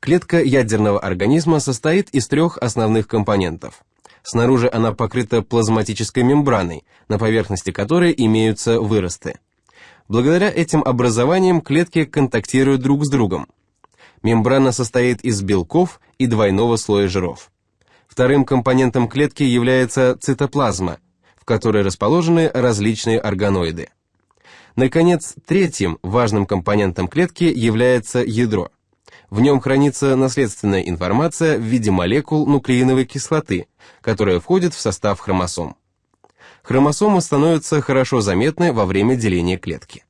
Клетка ядерного организма состоит из трех основных компонентов. Снаружи она покрыта плазматической мембраной, на поверхности которой имеются выросты. Благодаря этим образованиям клетки контактируют друг с другом. Мембрана состоит из белков и двойного слоя жиров. Вторым компонентом клетки является цитоплазма, в которой расположены различные органоиды. Наконец, третьим важным компонентом клетки является ядро. В нем хранится наследственная информация в виде молекул нуклеиновой кислоты, которая входит в состав хромосом. Хромосомы становятся хорошо заметны во время деления клетки.